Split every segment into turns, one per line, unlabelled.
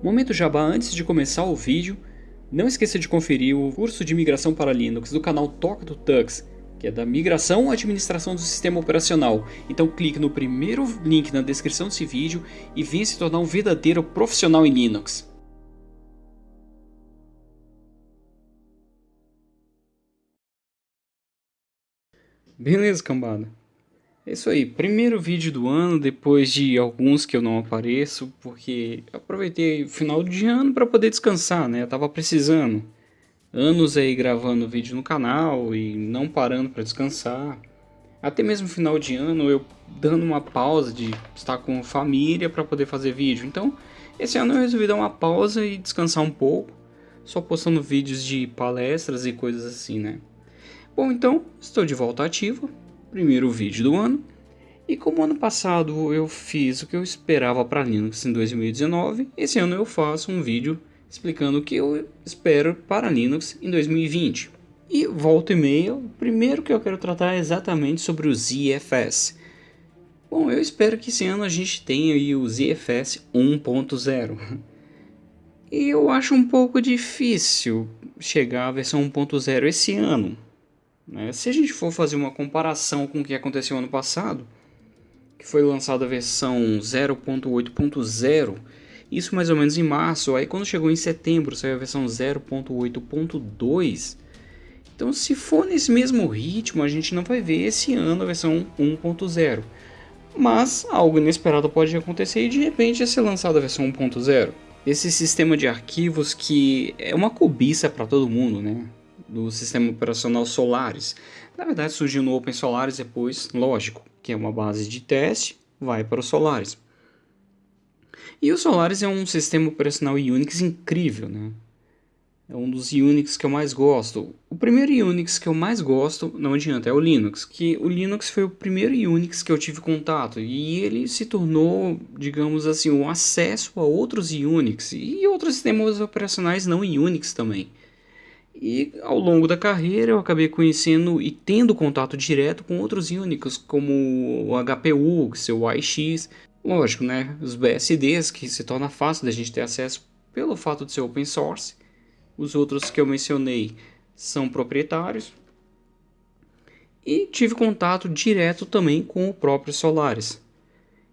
Momento jabá antes de começar o vídeo, não esqueça de conferir o curso de migração para Linux do canal Toca do Tux, que é da migração à administração do sistema operacional. Então clique no primeiro link na descrição desse vídeo e venha se tornar um verdadeiro profissional em Linux. Beleza, cambada. É isso aí, primeiro vídeo do ano, depois de alguns que eu não apareço, porque aproveitei o final de ano para poder descansar, né? Eu tava precisando. Anos aí gravando vídeo no canal e não parando para descansar. Até mesmo final de ano eu dando uma pausa de estar com família para poder fazer vídeo. Então, esse ano eu resolvi dar uma pausa e descansar um pouco, só postando vídeos de palestras e coisas assim, né? Bom, então, estou de volta ativa primeiro vídeo do ano. E como ano passado eu fiz o que eu esperava para Linux em 2019, esse ano eu faço um vídeo explicando o que eu espero para Linux em 2020. E volta e meia, o primeiro que eu quero tratar é exatamente sobre o ZFS. Bom, eu espero que esse ano a gente tenha o ZFS 1.0. E eu acho um pouco difícil chegar à versão 1.0 esse ano. Né? Se a gente for fazer uma comparação com o que aconteceu ano passado, que foi lançada a versão 0.8.0, isso mais ou menos em março, aí quando chegou em setembro saiu a versão 0.8.2, então se for nesse mesmo ritmo a gente não vai ver esse ano a versão 1.0, mas algo inesperado pode acontecer e de repente ser lançada a versão 1.0. Esse sistema de arquivos que é uma cobiça para todo mundo, né? Do sistema operacional Solaris. Na verdade surgiu no Open Solaris depois, lógico, que é uma base de teste, vai para o Solaris. E o Solaris é um sistema operacional Unix incrível, né? É um dos Unix que eu mais gosto. O primeiro Unix que eu mais gosto, não adianta, é o Linux. Que o Linux foi o primeiro Unix que eu tive contato e ele se tornou, digamos assim, um acesso a outros Unix e outros sistemas operacionais não Unix também. E ao longo da carreira eu acabei conhecendo e tendo contato direto com outros Unix, como o HPU, seu AIX, lógico, né, os BSDs, que se torna fácil da gente ter acesso pelo fato de ser open source. Os outros que eu mencionei são proprietários. E tive contato direto também com o próprio Solaris.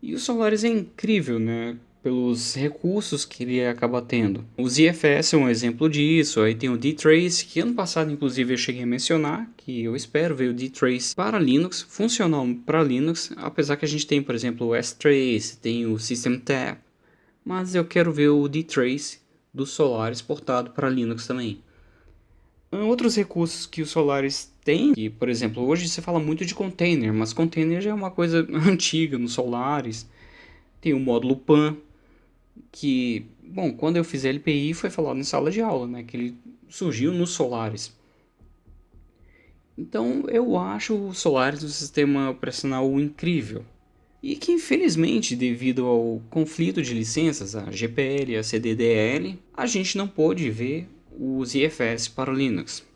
E o Solaris é incrível, né? Pelos recursos que ele acaba tendo. O ZFS é um exemplo disso, aí tem o dtrace, que ano passado inclusive eu cheguei a mencionar, que eu espero ver o dtrace para Linux, funcional para Linux, apesar que a gente tem, por exemplo, o strace, tem o systemtap, mas eu quero ver o dtrace do Solaris portado para Linux também. Outros recursos que o Solaris tem, que, por exemplo, hoje você fala muito de container, mas container já é uma coisa antiga no Solaris. Tem o módulo PAN, que, bom, quando eu fiz LPI foi falado em sala de aula, né, que ele surgiu nos Solaris. Então eu acho o Solaris um sistema operacional incrível. E que infelizmente, devido ao conflito de licenças, a GPL e a CDDL, a gente não pôde ver os IFS para o Linux.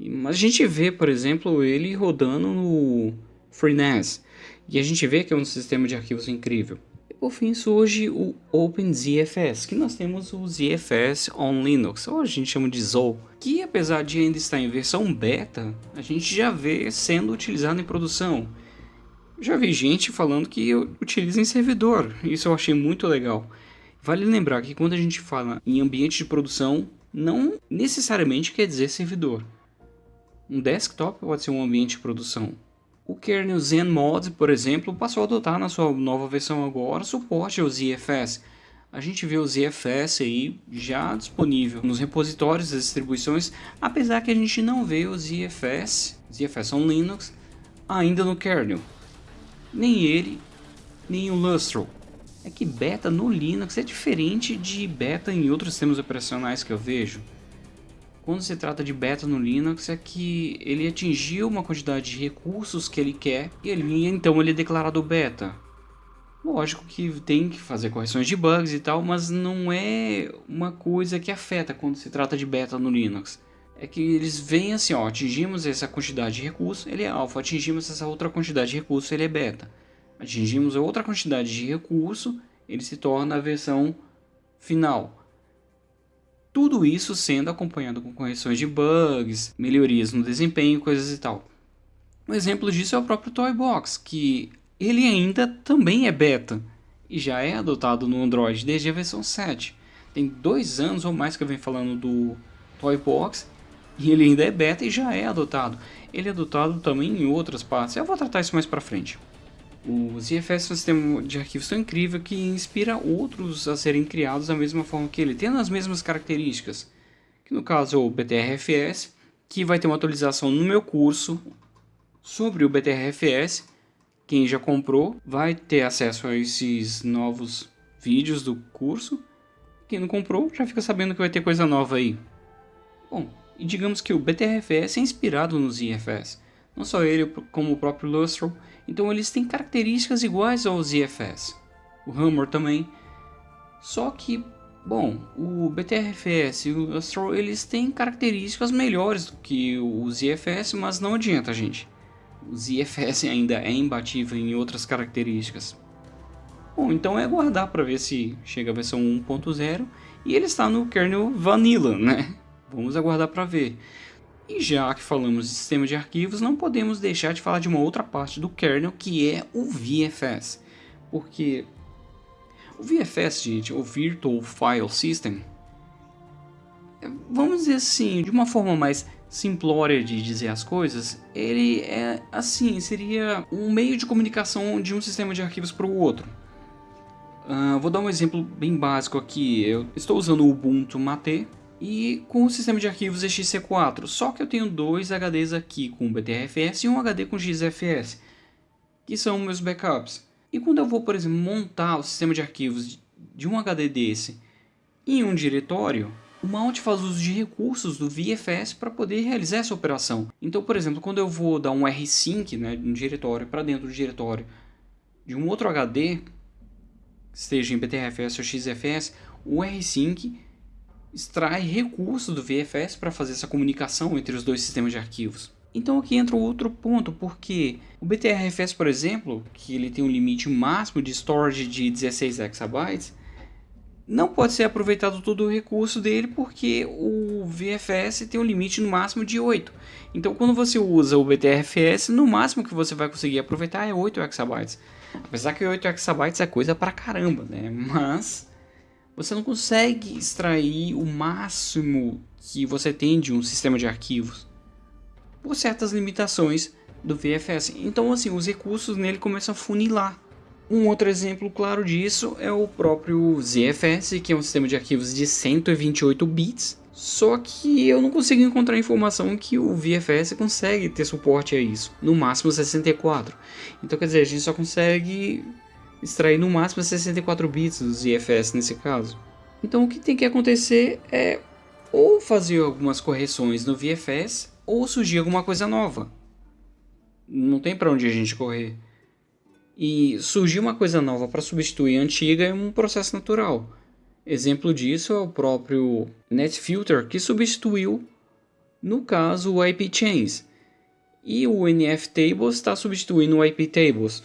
Mas a gente vê, por exemplo, ele rodando no FreeNAS. E a gente vê que é um sistema de arquivos incrível por fim surge o OpenZFS, que nós temos o ZFS on Linux, ou a gente chama de ZOL, que apesar de ainda estar em versão beta, a gente já vê sendo utilizado em produção. Já vi gente falando que utiliza em servidor, isso eu achei muito legal. Vale lembrar que quando a gente fala em ambiente de produção, não necessariamente quer dizer servidor. Um desktop pode ser um ambiente de produção. O kernel ZenMod, por exemplo, passou a adotar na sua nova versão agora suporte ao ZFS. A gente vê o ZFS aí já disponível nos repositórios das distribuições, apesar que a gente não vê o ZFS, ZFS on Linux, ainda no kernel. Nem ele, nem o Lustro. É que beta no Linux é diferente de beta em outros sistemas operacionais que eu vejo quando se trata de beta no Linux é que ele atingiu uma quantidade de recursos que ele quer e ele, então ele é declarado beta. Lógico que tem que fazer correções de bugs e tal, mas não é uma coisa que afeta quando se trata de beta no Linux. É que eles veem assim, ó, atingimos essa quantidade de recursos, ele é alfa, atingimos essa outra quantidade de recursos, ele é beta. Atingimos outra quantidade de recurso, ele se torna a versão final. Tudo isso sendo acompanhado com correções de bugs, melhorias no desempenho, coisas e tal. Um exemplo disso é o próprio Toy Box, que ele ainda também é beta e já é adotado no Android desde a versão 7. Tem dois anos ou mais que eu venho falando do Toy Box e ele ainda é beta e já é adotado. Ele é adotado também em outras partes, eu vou tratar isso mais pra frente. O ZFS é um sistema de arquivos tão incrível que inspira outros a serem criados da mesma forma que ele, tendo as mesmas características. Que no caso é o BTRFS, que vai ter uma atualização no meu curso sobre o BTRFS. Quem já comprou vai ter acesso a esses novos vídeos do curso. Quem não comprou já fica sabendo que vai ter coisa nova aí. Bom, e digamos que o BTRFS é inspirado no ZFS. Não só ele, como o próprio Lustro. Então eles têm características iguais ao ZFS. O Hammer também. Só que, bom, o BTRFS e o Lustro eles têm características melhores do que o ZFS, mas não adianta, gente o ZFS ainda é imbatível em outras características. Bom, então é aguardar para ver se chega a versão 1.0 e ele está no kernel Vanilla, né? Vamos aguardar para ver. E já que falamos de sistema de arquivos, não podemos deixar de falar de uma outra parte do kernel que é o VFS. Porque o VFS, gente, o Virtual File System, vamos dizer assim, de uma forma mais simplória de dizer as coisas, ele é assim, seria um meio de comunicação de um sistema de arquivos para o outro. Uh, vou dar um exemplo bem básico aqui. Eu estou usando o Ubuntu Mate e com o sistema de arquivos XC4, só que eu tenho dois HDs aqui com BTRFS e um HD com XFS, que são meus backups. E quando eu vou, por exemplo, montar o sistema de arquivos de um HD desse em um diretório, o mount faz uso de recursos do VFS para poder realizar essa operação. Então, por exemplo, quando eu vou dar um rsync, né, um diretório para dentro do diretório de um outro HD, seja em BTRFS ou XFS, o rsync extrai recursos do VFS para fazer essa comunicação entre os dois sistemas de arquivos. Então aqui entra outro ponto, porque o BTRFS, por exemplo, que ele tem um limite máximo de storage de 16 exabytes, não pode ser aproveitado todo o recurso dele porque o VFS tem um limite no máximo de 8. Então quando você usa o BTRFS, no máximo que você vai conseguir aproveitar é 8 exabytes. Apesar que 8 exabytes é coisa pra caramba, né? Mas você não consegue extrair o máximo que você tem de um sistema de arquivos por certas limitações do VFS. Então assim, os recursos nele começam a funilar. Um outro exemplo claro disso é o próprio ZFS, que é um sistema de arquivos de 128 bits, só que eu não consigo encontrar informação que o VFS consegue ter suporte a isso, no máximo 64. Então quer dizer, a gente só consegue extrair no máximo 64 bits do ZFS nesse caso. Então o que tem que acontecer é ou fazer algumas correções no VFS ou surgir alguma coisa nova. Não tem para onde a gente correr. E surgir uma coisa nova para substituir a antiga é um processo natural. Exemplo disso é o próprio NetFilter, que substituiu, no caso, o IP Chains. E o NF Tables está substituindo o IP Tables.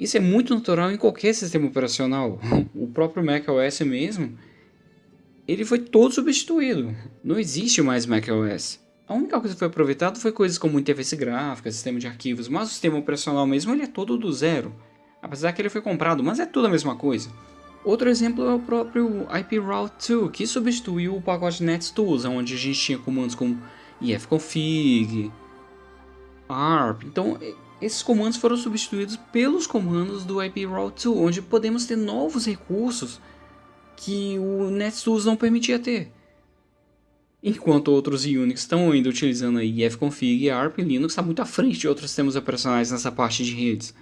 Isso é muito natural em qualquer sistema operacional. O próprio macOS mesmo, ele foi todo substituído. Não existe mais macOS. A única coisa que foi aproveitada foi coisas como interface gráfica, sistema de arquivos, mas o sistema operacional mesmo ele é todo do zero. Apesar que ele foi comprado, mas é tudo a mesma coisa. Outro exemplo é o próprio IP Route 2, que substituiu o pacote NetTools, onde a gente tinha comandos como ifconfig, arp. Então, esses comandos foram substituídos pelos comandos do IP Route 2, onde podemos ter novos recursos que o NetTools não permitia ter. Enquanto outros Unix estão ainda utilizando a ifconfig e ARP, Linux está muito à frente de outros sistemas operacionais nessa parte de redes.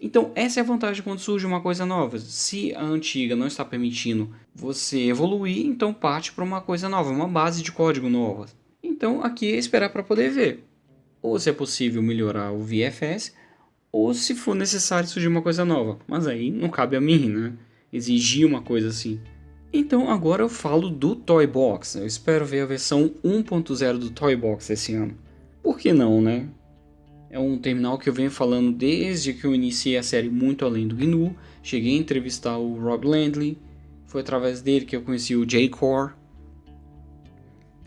Então, essa é a vantagem quando surge uma coisa nova. Se a antiga não está permitindo você evoluir, então parte para uma coisa nova, uma base de código nova. Então, aqui é esperar para poder ver. Ou se é possível melhorar o VFS, ou se for necessário surgir uma coisa nova. Mas aí não cabe a mim, né? Exigir uma coisa assim. Então agora eu falo do Toy Box. Eu espero ver a versão 1.0 do Toy Box esse ano. Por que não, né? É um terminal que eu venho falando desde que eu iniciei a série Muito Além do GNU. Cheguei a entrevistar o Rob Landley. Foi através dele que eu conheci o J-Core.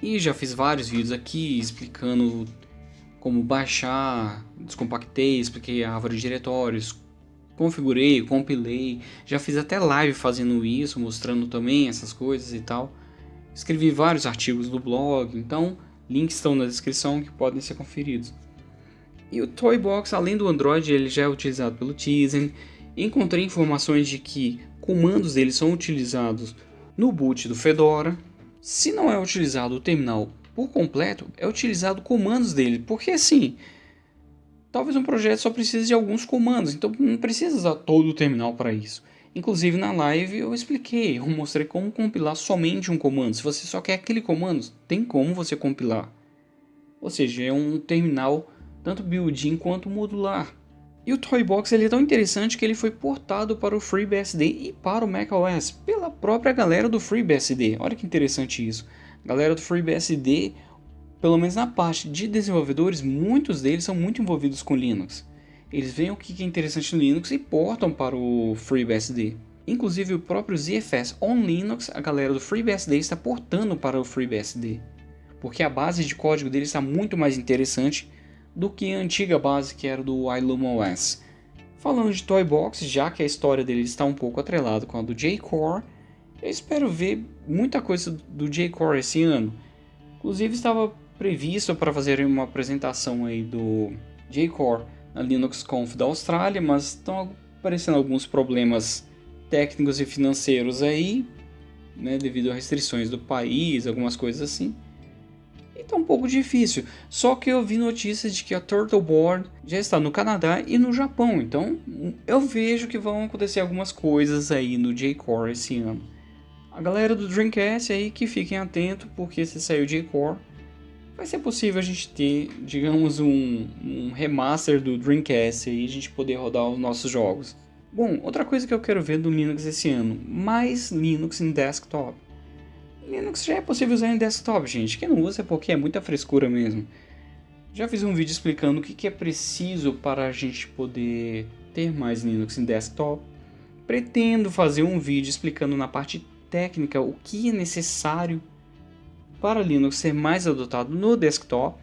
E já fiz vários vídeos aqui explicando como baixar, descompactei, expliquei a árvore de diretórios, configurei, compilei, já fiz até live fazendo isso, mostrando também essas coisas e tal. Escrevi vários artigos no blog, então links estão na descrição que podem ser conferidos. E o Toybox, além do Android, ele já é utilizado pelo Tizen. Encontrei informações de que comandos dele são utilizados no boot do Fedora. Se não é utilizado o terminal por completo, é utilizado comandos dele, porque assim, talvez um projeto só precise de alguns comandos, então não precisa usar todo o terminal para isso. Inclusive na live eu expliquei, eu mostrei como compilar somente um comando. Se você só quer aquele comando, tem como você compilar. Ou seja, é um terminal tanto built-in quanto modular. E o Toybox ele é tão interessante que ele foi portado para o FreeBSD e para o macOS pela própria galera do FreeBSD. Olha que interessante isso. Galera do FreeBSD, pelo menos na parte de desenvolvedores, muitos deles são muito envolvidos com Linux. Eles veem o que é interessante no Linux e portam para o FreeBSD. Inclusive o próprio ZFS on Linux, a galera do FreeBSD está portando para o FreeBSD. Porque a base de código dele está muito mais interessante do que a antiga base que era do iLumOS. Falando de Toybox, já que a história dele está um pouco atrelada com a do J-Core, eu espero ver muita coisa do J-Core esse ano. Inclusive estava previsto para fazer uma apresentação aí do J-Core na Linux Conf da Austrália, mas estão aparecendo alguns problemas técnicos e financeiros aí, né, devido a restrições do país, algumas coisas assim. E tá um pouco difícil. Só que eu vi notícias de que a Turtleboard já está no Canadá e no Japão. Então eu vejo que vão acontecer algumas coisas aí no J-Core esse ano. A galera do Dreamcast aí que fiquem atentos, porque se sair o J-Core, vai ser possível a gente ter, digamos, um, um remaster do Dreamcast e a gente poder rodar os nossos jogos. Bom, outra coisa que eu quero ver do Linux esse ano, mais Linux em desktop. Linux já é possível usar em desktop, gente. Quem não usa é porque é muita frescura mesmo. Já fiz um vídeo explicando o que é preciso para a gente poder ter mais Linux em desktop. Pretendo fazer um vídeo explicando na parte técnica o que é necessário para Linux ser mais adotado no desktop.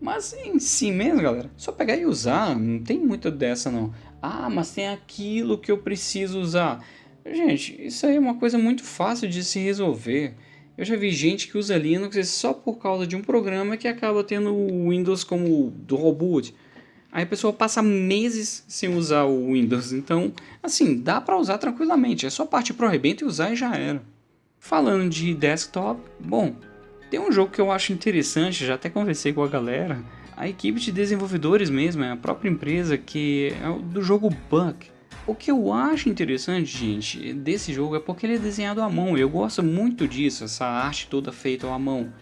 Mas em si mesmo, galera, só pegar e usar, não tem muito dessa não. Ah, mas tem aquilo que eu preciso usar. Gente, isso aí é uma coisa muito fácil de se resolver. Eu já vi gente que usa Linux só por causa de um programa que acaba tendo o Windows como dual boot. Aí a pessoa passa meses sem usar o Windows. Então, assim, dá para usar tranquilamente. É só partir pro rebento e usar e já era. Falando de desktop, bom, tem um jogo que eu acho interessante, já até conversei com a galera. A equipe de desenvolvedores mesmo, é a própria empresa que é do jogo Buck. O que eu acho interessante, gente, desse jogo é porque ele é desenhado à mão. Eu gosto muito disso, essa arte toda feita à mão.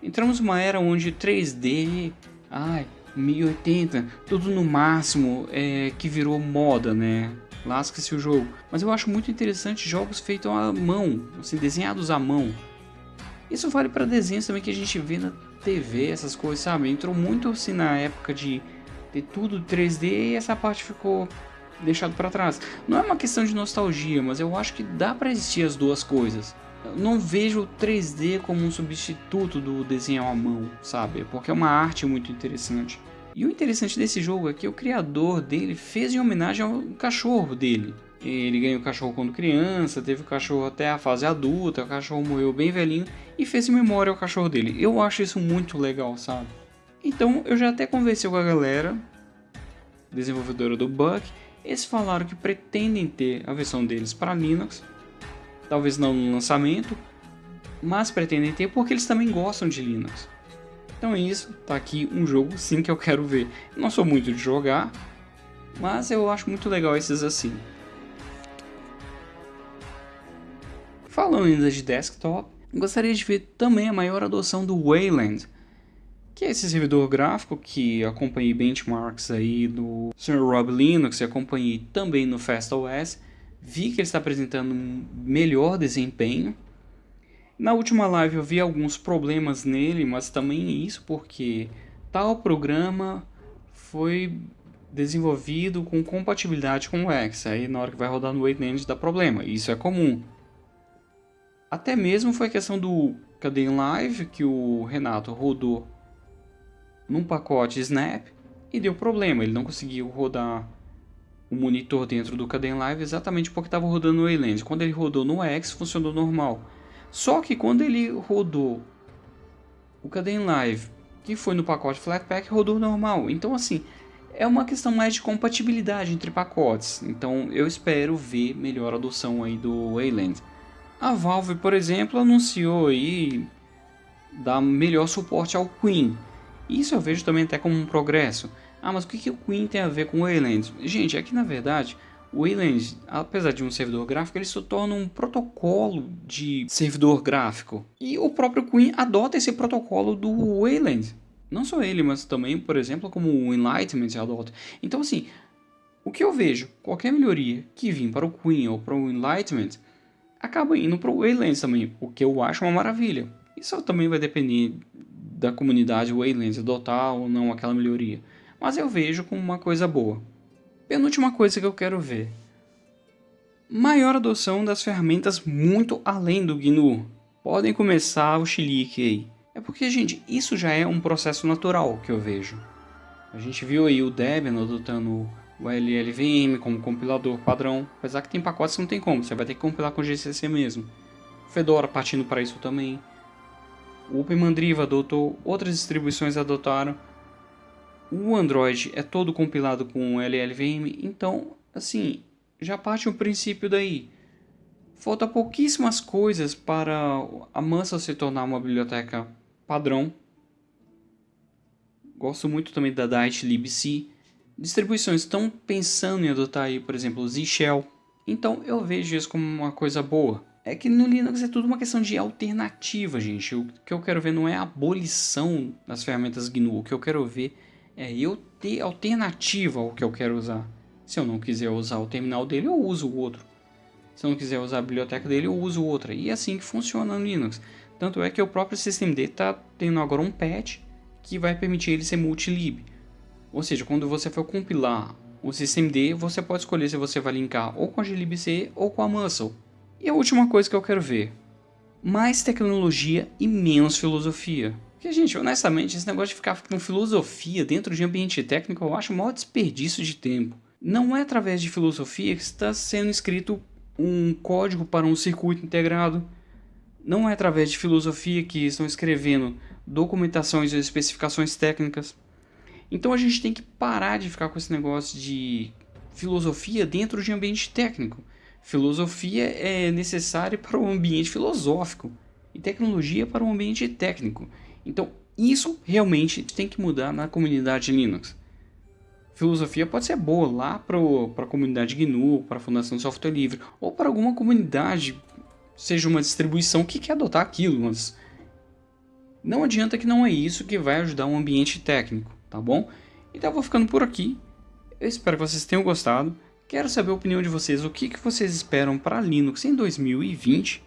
Entramos numa era onde 3D, ai, 1080, tudo no máximo, é, que virou moda, né? Lasca-se o jogo. Mas eu acho muito interessante jogos feitos à mão, assim, desenhados à mão. Isso vale para desenhos também que a gente vê na TV, essas coisas, sabe? Entrou muito assim na época de ter tudo 3D e essa parte ficou deixado para trás. Não é uma questão de nostalgia, mas eu acho que dá para existir as duas coisas. Eu não vejo o 3D como um substituto do desenho à mão, sabe? Porque é uma arte muito interessante. E o interessante desse jogo é que o criador dele fez em homenagem ao cachorro dele. Ele ganhou o cachorro quando criança, teve o cachorro até a fase adulta, o cachorro morreu bem velhinho e fez em memória ao cachorro dele. Eu acho isso muito legal, sabe? Então eu já até conversei com a galera, desenvolvedora do Buck, eles falaram que pretendem ter a versão deles para Linux, talvez não no lançamento, mas pretendem ter porque eles também gostam de Linux. Então é isso, tá aqui um jogo sim que eu quero ver. Não sou muito de jogar, mas eu acho muito legal esses assim. Falando ainda de desktop, gostaria de ver também a maior adoção do Wayland, que é esse servidor gráfico que acompanhei benchmarks aí do Sr. Rob Linux e acompanhei também no FastOS, vi que ele está apresentando um melhor desempenho. Na última live eu vi alguns problemas nele, mas também isso porque tal programa foi desenvolvido com compatibilidade com o X, aí na hora que vai rodar no Wayland dá problema, isso é comum. Até mesmo foi a questão do Cadeia Live, que o Renato rodou num pacote Snap e deu problema, ele não conseguiu rodar o monitor dentro do Cadeia Live exatamente porque estava rodando no Wayland. Quando ele rodou no X, funcionou normal. Só que quando ele rodou o Cadeia Live, que foi no pacote Flatpak, rodou normal. Então assim, é uma questão mais de compatibilidade entre pacotes. Então eu espero ver melhor adoção aí do Wayland. A Valve, por exemplo, anunciou aí dar melhor suporte ao Queen. Isso eu vejo também até como um progresso. Ah, mas o que, que o Queen tem a ver com o Wayland? Gente, é que na verdade o Wayland, apesar de um servidor gráfico, ele se torna um protocolo de servidor gráfico. E o próprio Queen adota esse protocolo do Wayland. Não só ele, mas também, por exemplo, como o Enlightenment adota. Então, assim, o que eu vejo, qualquer melhoria que vir para o Queen ou para o Enlightenment, acaba indo para o Waylands também, o que eu acho uma maravilha. Isso também vai depender da comunidade Waylands adotar ou não aquela melhoria, mas eu vejo como uma coisa boa. Penúltima coisa que eu quero ver. Maior adoção das ferramentas muito além do GNU. Podem começar o chilique aí. É porque, gente, isso já é um processo natural que eu vejo. A gente viu aí o Debian adotando o LLVM como compilador padrão, apesar que tem pacotes que não tem como, você vai ter que compilar com GCC mesmo. Fedora partindo para isso também. O OpenMandriva adotou, outras distribuições adotaram. O Android é todo compilado com LLVM, então, assim, já parte o princípio daí. Falta pouquíssimas coisas para a Mansa se tornar uma biblioteca padrão. Gosto muito também da Diet libc distribuições estão pensando em adotar aí, por exemplo, o Z-Shell. Então eu vejo isso como uma coisa boa. É que no Linux é tudo uma questão de alternativa, gente. O que eu quero ver não é a abolição das ferramentas GNU. O que eu quero ver é eu ter alternativa ao que eu quero usar. Se eu não quiser usar o terminal dele, eu uso o outro. Se eu não quiser usar a biblioteca dele, eu uso outra. E é assim que funciona no Linux. Tanto é que o próprio systemd está tendo agora um patch que vai permitir ele ser multilib. Ou seja, quando você for compilar o systemd, você pode escolher se você vai linkar ou com a glibc ou com a muscle. E a última coisa que eu quero ver, mais tecnologia e menos filosofia. Porque, gente, honestamente, esse negócio de ficar com filosofia dentro de ambiente técnico eu acho o maior desperdício de tempo. Não é através de filosofia que está sendo escrito um código para um circuito integrado. Não é através de filosofia que estão escrevendo documentações e especificações técnicas. Então a gente tem que parar de ficar com esse negócio de filosofia dentro de ambiente técnico. Filosofia é necessária para o ambiente filosófico e tecnologia para o ambiente técnico. Então isso realmente tem que mudar na comunidade Linux. Filosofia pode ser boa lá para a comunidade GNU, para a Fundação Software Livre, ou para alguma comunidade, seja uma distribuição que quer adotar aquilo, mas não adianta que não é isso que vai ajudar um ambiente técnico tá bom? Então eu vou ficando por aqui. Eu espero que vocês tenham gostado. Quero saber a opinião de vocês, o que, que vocês esperam para Linux em 2020.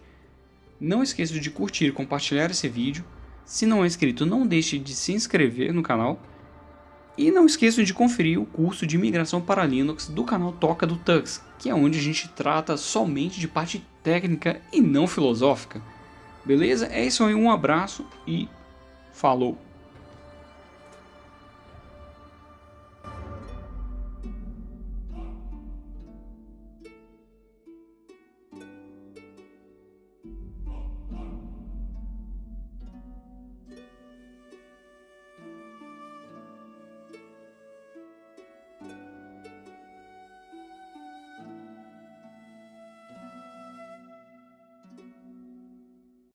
Não esqueça de curtir e compartilhar esse vídeo. Se não é inscrito, não deixe de se inscrever no canal. E não esqueçam de conferir o curso de migração para Linux do canal Toca do Tux, que é onde a gente trata somente de parte técnica e não filosófica. Beleza? É isso aí, um abraço e falou!